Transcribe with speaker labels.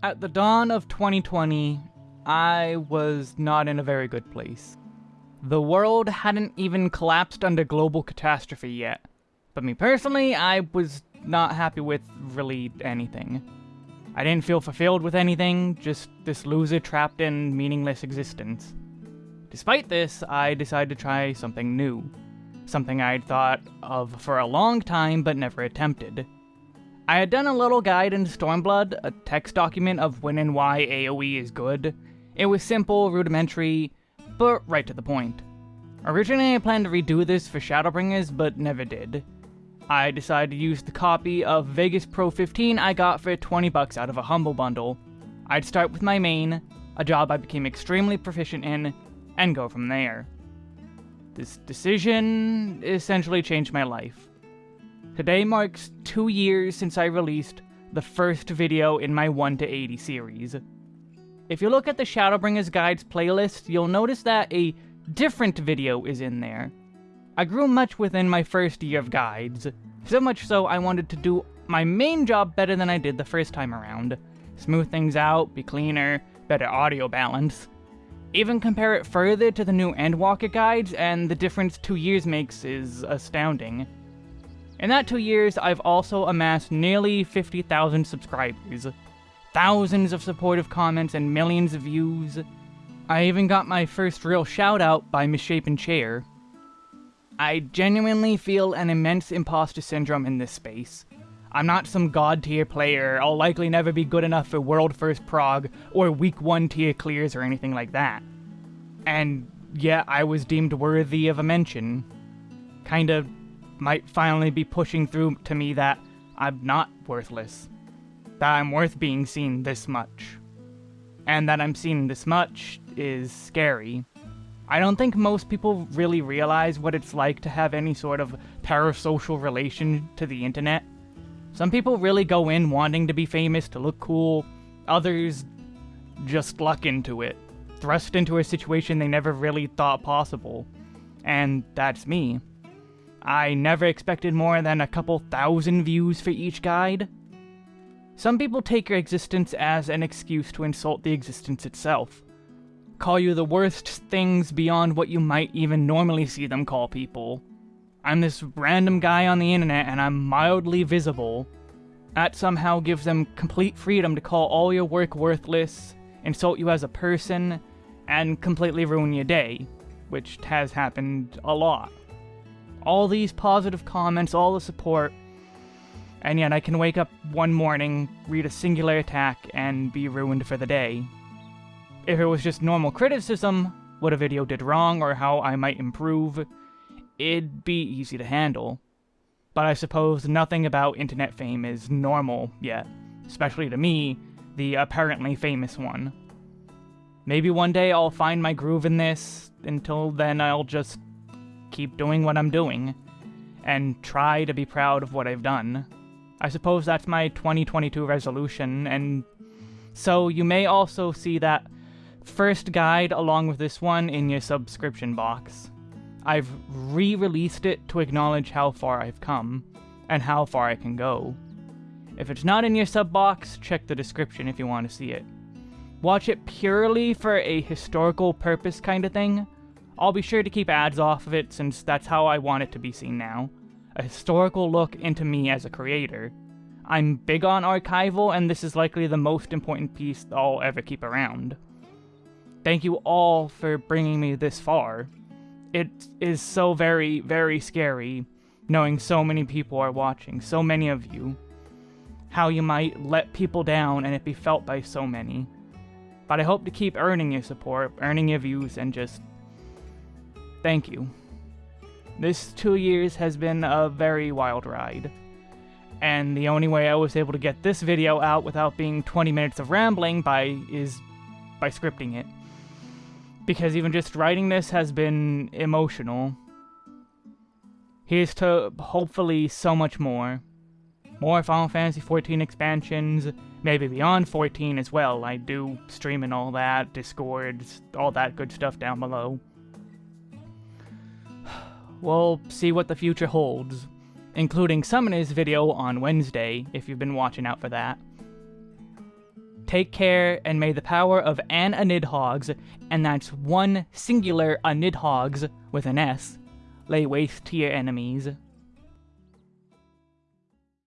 Speaker 1: At the dawn of 2020, I was not in a very good place. The world hadn't even collapsed under global catastrophe yet. But me personally, I was not happy with really anything. I didn't feel fulfilled with anything, just this loser trapped in meaningless existence. Despite this, I decided to try something new. Something I'd thought of for a long time but never attempted. I had done a little guide in Stormblood, a text document of when and why AoE is good. It was simple, rudimentary, but right to the point. Originally I planned to redo this for Shadowbringers, but never did. I decided to use the copy of Vegas Pro 15 I got for 20 bucks out of a Humble Bundle. I'd start with my main, a job I became extremely proficient in, and go from there. This decision essentially changed my life. Today marks two years since I released the first video in my 1 to 80 series. If you look at the Shadowbringers Guides playlist, you'll notice that a different video is in there. I grew much within my first year of guides, so much so I wanted to do my main job better than I did the first time around. Smooth things out, be cleaner, better audio balance. Even compare it further to the new Endwalker guides, and the difference two years makes is astounding. In that two years, I've also amassed nearly 50,000 subscribers, thousands of supportive comments, and millions of views. I even got my first real shout out by Misshapen Chair, I genuinely feel an immense imposter syndrome in this space. I'm not some god tier player, I'll likely never be good enough for world first prog or week 1 tier clears or anything like that. And yeah, I was deemed worthy of a mention. Kinda might finally be pushing through to me that I'm not worthless. That I'm worth being seen this much. And that I'm seen this much is scary. I don't think most people really realize what it's like to have any sort of parasocial relation to the internet. Some people really go in wanting to be famous to look cool, others just luck into it, thrust into a situation they never really thought possible. And that's me. I never expected more than a couple thousand views for each guide. Some people take your existence as an excuse to insult the existence itself call you the worst things beyond what you might even normally see them call people. I'm this random guy on the internet and I'm mildly visible. That somehow gives them complete freedom to call all your work worthless, insult you as a person, and completely ruin your day, which has happened a lot. All these positive comments, all the support, and yet I can wake up one morning, read a singular attack, and be ruined for the day. If it was just normal criticism, what a video did wrong or how I might improve, it'd be easy to handle. But I suppose nothing about internet fame is normal yet, especially to me, the apparently famous one. Maybe one day I'll find my groove in this, until then I'll just keep doing what I'm doing, and try to be proud of what I've done. I suppose that's my 2022 resolution, and so you may also see that first guide along with this one in your subscription box. I've re-released it to acknowledge how far I've come, and how far I can go. If it's not in your sub box, check the description if you want to see it. Watch it purely for a historical purpose kind of thing. I'll be sure to keep ads off of it since that's how I want it to be seen now. A historical look into me as a creator. I'm big on archival and this is likely the most important piece I'll ever keep around. Thank you all for bringing me this far. It is so very, very scary knowing so many people are watching, so many of you. How you might let people down and it be felt by so many. But I hope to keep earning your support, earning your views, and just thank you. This two years has been a very wild ride. And the only way I was able to get this video out without being 20 minutes of rambling by is by scripting it because even just writing this has been emotional. Here's to hopefully so much more. More Final Fantasy XIV expansions, maybe beyond 14 as well. I do stream and all that, Discord, all that good stuff down below. We'll see what the future holds, including Summoner's video on Wednesday, if you've been watching out for that. Take care, and may the power of an Anidhogs, and that's one singular Anidhogs with an S, lay waste to your enemies.